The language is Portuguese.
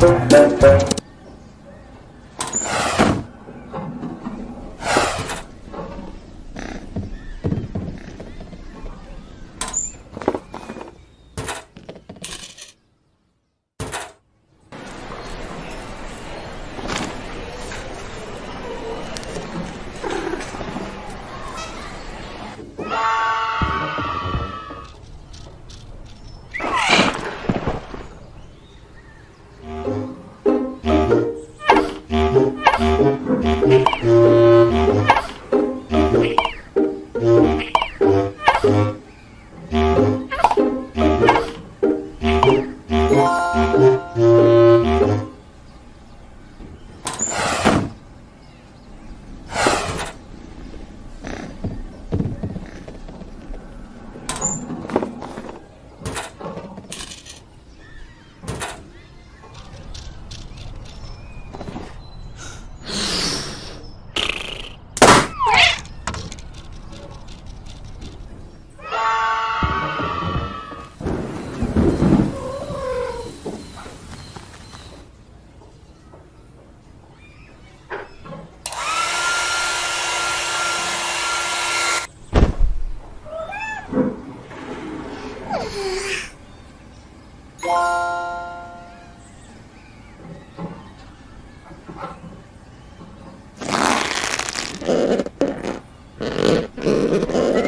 Música Ha ha ha!